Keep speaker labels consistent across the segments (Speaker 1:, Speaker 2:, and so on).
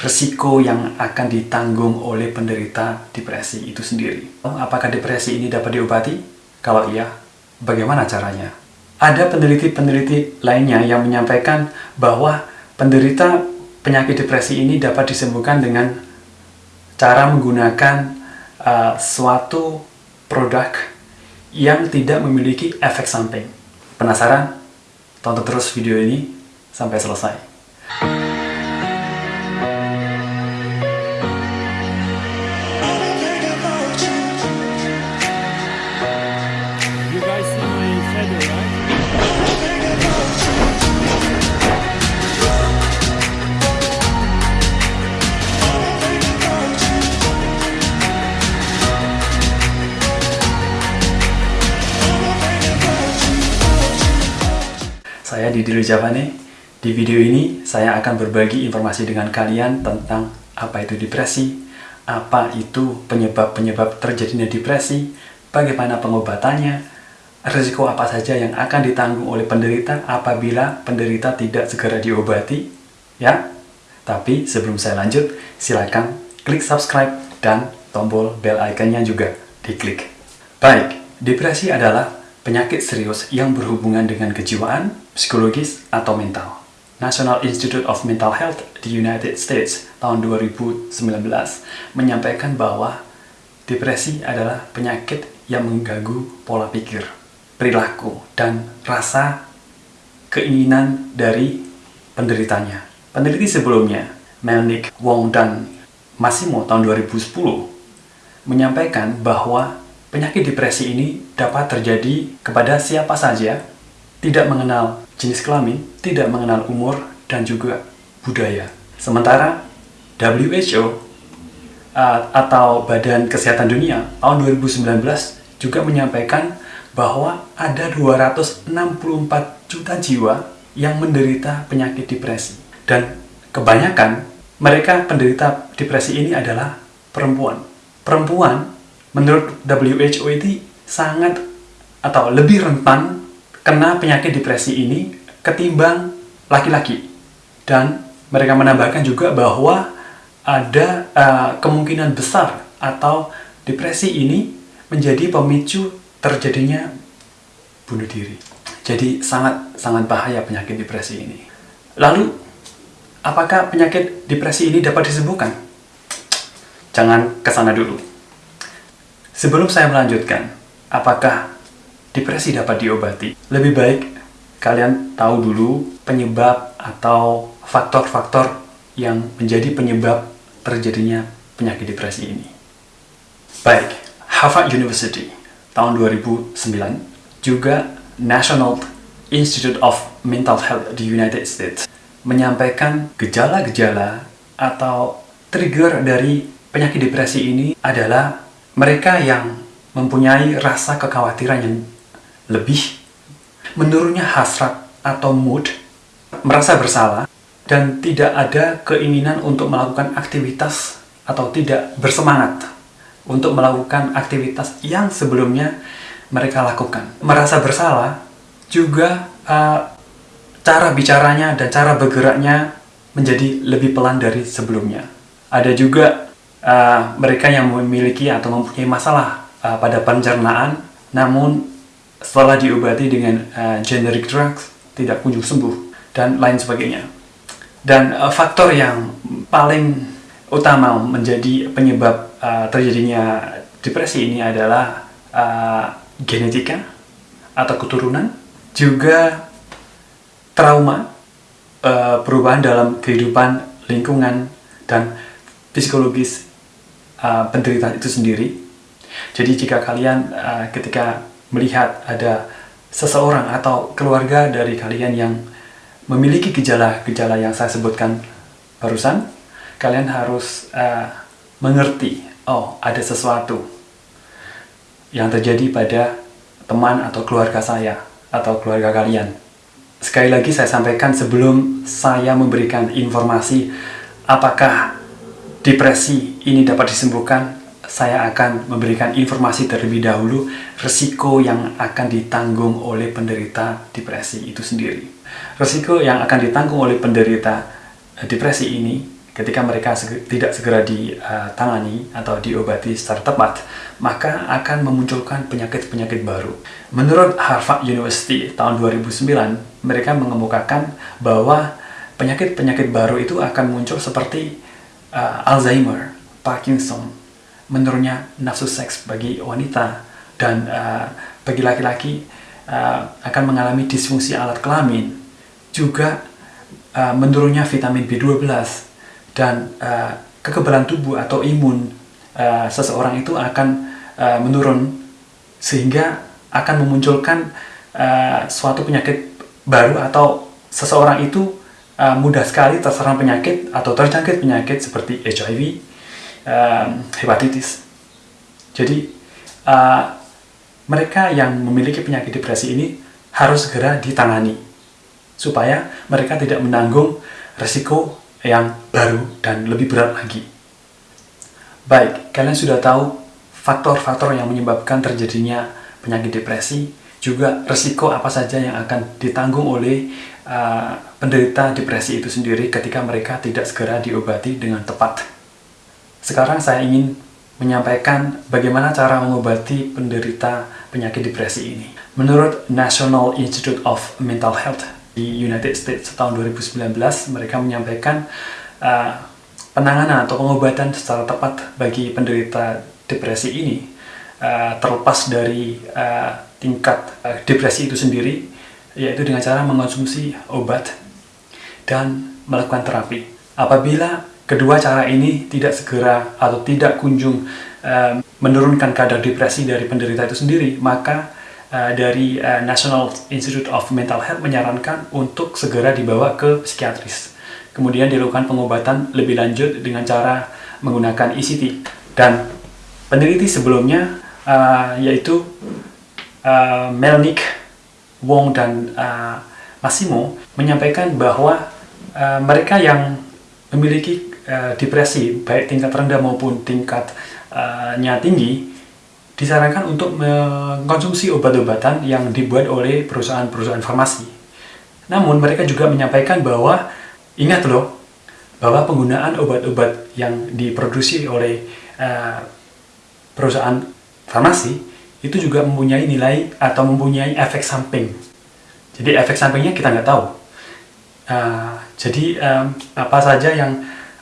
Speaker 1: resiko yang akan ditanggung oleh penderita depresi itu sendiri. Apakah depresi ini dapat diobati? Kalau iya, bagaimana caranya? Ada peneliti-peneliti lainnya yang menyampaikan bahwa penderita penyakit depresi ini dapat disembuhkan dengan cara menggunakan uh, suatu produk yang tidak memiliki efek samping. Penasaran? Tonton terus video ini sampai selesai. Saya Didi Javane. Di video ini saya akan berbagi informasi dengan kalian tentang apa itu depresi, apa itu penyebab-penyebab terjadinya depresi, bagaimana pengobatannya, risiko apa saja yang akan ditanggung oleh penderita apabila penderita tidak segera diobati, ya. Tapi sebelum saya lanjut, silakan klik subscribe dan tombol bell iconnya juga diklik. Baik, depresi adalah penyakit serius yang berhubungan dengan kejiwaan, psikologis, atau mental. National Institute of Mental Health di United States tahun 2019 menyampaikan bahwa depresi adalah penyakit yang mengganggu pola pikir, perilaku, dan rasa keinginan dari penderitanya. Peneliti sebelumnya, Melnick, Wong, dan Massimo tahun 2010 menyampaikan bahwa penyakit depresi ini dapat terjadi kepada siapa saja, tidak mengenal jenis kelamin, tidak mengenal umur, dan juga budaya. Sementara WHO atau Badan Kesehatan Dunia tahun 2019 juga menyampaikan bahwa ada 264 juta jiwa yang menderita penyakit depresi. Dan kebanyakan mereka penderita depresi ini adalah perempuan. Perempuan menurut WHO itu sangat atau lebih rentan kena penyakit depresi ini ketimbang laki-laki. Dan mereka menambahkan juga bahwa ada uh, kemungkinan besar atau depresi ini menjadi pemicu terjadinya bunuh diri. Jadi sangat sangat bahaya penyakit depresi ini. Lalu apakah penyakit depresi ini dapat disembuhkan? Jangan ke sana dulu. Sebelum saya melanjutkan, apakah depresi dapat diobati? Lebih baik kalian tahu dulu penyebab atau faktor-faktor yang menjadi penyebab terjadinya penyakit depresi ini. Baik, Harvard University tahun 2009 juga National Institute of Mental Health di United States menyampaikan gejala-gejala atau trigger dari penyakit depresi ini adalah mereka yang mempunyai rasa kekhawatiran yang lebih, menurunnya hasrat atau mood, merasa bersalah, dan tidak ada keinginan untuk melakukan aktivitas atau tidak bersemangat untuk melakukan aktivitas yang sebelumnya mereka lakukan. Merasa bersalah juga uh, cara bicaranya dan cara bergeraknya menjadi lebih pelan dari sebelumnya. Ada juga uh, mereka yang memiliki atau mempunyai masalah uh, pada pencernaan, namun setelah diobati dengan uh, generic drugs tidak kunjung sembuh dan lain sebagainya. Dan uh, faktor yang paling utama menjadi penyebab uh, terjadinya depresi ini adalah uh, genetika atau keturunan, juga trauma, uh, perubahan dalam kehidupan, lingkungan, dan psikologis uh, penderita itu sendiri. Jadi jika kalian uh, ketika melihat ada seseorang atau keluarga dari kalian yang memiliki gejala-gejala yang saya sebutkan barusan, kalian harus uh, mengerti, oh ada sesuatu yang terjadi pada teman atau keluarga saya atau keluarga kalian. Sekali lagi saya sampaikan sebelum saya memberikan informasi apakah depresi ini dapat disembuhkan, saya akan memberikan informasi terlebih dahulu resiko yang akan ditanggung oleh penderita depresi itu sendiri. Resiko yang akan ditanggung oleh penderita depresi ini ketika mereka sege- tidak segera ditangani atau diobati secara tepat, maka akan memunculkan penyakit-penyakit baru. Menurut Harvard University tahun 2009, mereka mengemukakan bahwa penyakit-penyakit baru itu akan muncul seperti uh, Alzheimer, Parkinson, menurunnya nafsu seks bagi wanita, dan uh, bagi laki-laki uh, akan mengalami disfungsi alat kelamin, juga uh, menurunnya vitamin B12 dan uh, kekebalan tubuh atau imun uh, seseorang itu akan uh, menurun sehingga akan memunculkan uh, suatu penyakit baru atau seseorang itu uh, mudah sekali terserang penyakit atau terjangkit penyakit seperti HIV, hepatitis. Jadi uh, mereka yang memiliki penyakit depresi ini harus segera ditangani supaya mereka tidak menanggung resiko yang baru dan lebih berat lagi. Baik, kalian sudah tahu faktor-faktor yang menyebabkan terjadinya penyakit depresi, juga resiko apa saja yang akan ditanggung oleh uh, penderita depresi itu sendiri ketika mereka tidak segera diobati dengan tepat. Sekarang saya ingin menyampaikan bagaimana cara mengobati penderita penyakit depresi ini. Menurut National Institute of Mental Health di United States tahun 2019, mereka menyampaikan uh, penanganan atau pengobatan secara tepat bagi penderita depresi ini uh, terlepas dari uh, tingkat uh, depresi itu sendiri, yaitu dengan cara mengonsumsi obat dan melakukan terapi. Apabila kedua cara ini tidak segera atau tidak kunjung uh, menurunkan kadar depresi dari penderita itu sendiri, maka uh, dari uh, National Institute of Mental Health menyarankan untuk segera dibawa ke psikiatris. Kemudian dilakukan pengobatan lebih lanjut dengan cara menggunakan ECT. Dan peneliti sebelumnya uh, yaitu uh, Melnick, Wong, dan uh, Massimo menyampaikan bahwa uh, mereka yang memiliki uh, depresi, baik tingkat rendah maupun tingkatnya tinggi, disarankan untuk mengkonsumsi obat-obatan yang dibuat oleh perusahaan-perusahaan farmasi. Namun mereka juga menyampaikan bahwa ingat loh bahwa penggunaan obat-obat yang diproduksi oleh uh, perusahaan farmasi itu juga mempunyai nilai atau mempunyai efek samping. Jadi efek sampingnya kita nggak tahu. Uh, jadi um, apa saja yang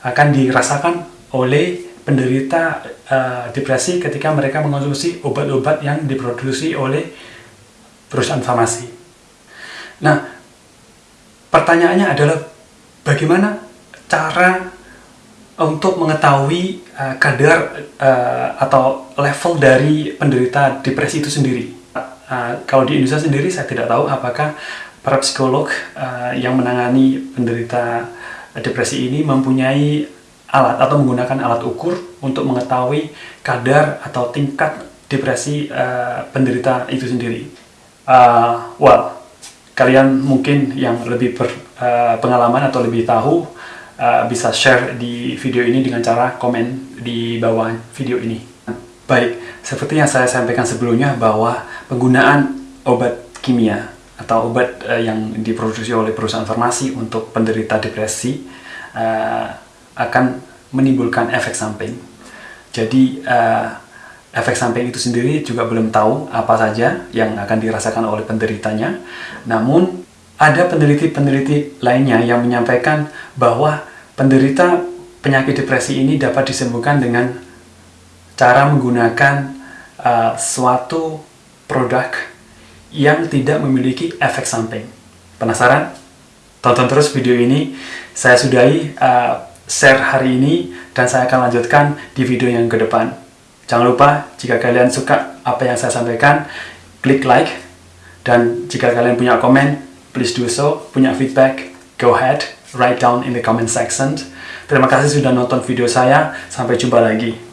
Speaker 1: akan dirasakan oleh penderita uh, depresi ketika mereka mengonsumsi obat-obat yang diproduksi oleh perusahaan farmasi. Nah, pertanyaannya adalah bagaimana cara untuk mengetahui uh, kadar uh, atau level dari penderita depresi itu sendiri. Uh, kalau di Indonesia sendiri saya tidak tahu apakah para psikolog uh, yang menangani penderita depresi ini mempunyai alat atau menggunakan alat ukur untuk mengetahui kadar atau tingkat depresi uh, penderita itu sendiri. Uh, well, kalian mungkin yang lebih berpengalaman uh, atau lebih tahu uh, bisa share di video ini dengan cara komen di bawah video ini. Baik, seperti yang saya sampaikan sebelumnya bahwa penggunaan obat kimia atau obat uh, yang diproduksi oleh perusahaan farmasi untuk penderita depresi uh, akan menimbulkan efek samping. Jadi uh, efek samping itu sendiri juga belum tahu apa saja yang akan dirasakan oleh penderitanya. Namun ada peneliti-peneliti lainnya yang menyampaikan bahwa penderita penyakit depresi ini dapat disembuhkan dengan cara menggunakan uh, suatu produk yang tidak memiliki efek samping. Penasaran? Tonton terus video ini. Saya sudahi uh, share hari ini dan saya akan lanjutkan di video yang ke depan. Jangan lupa jika kalian suka apa yang saya sampaikan, klik like dan jika kalian punya komen, please do so. Punya feedback, go ahead, write down in the comment section. Terima kasih sudah nonton video saya. Sampai jumpa lagi.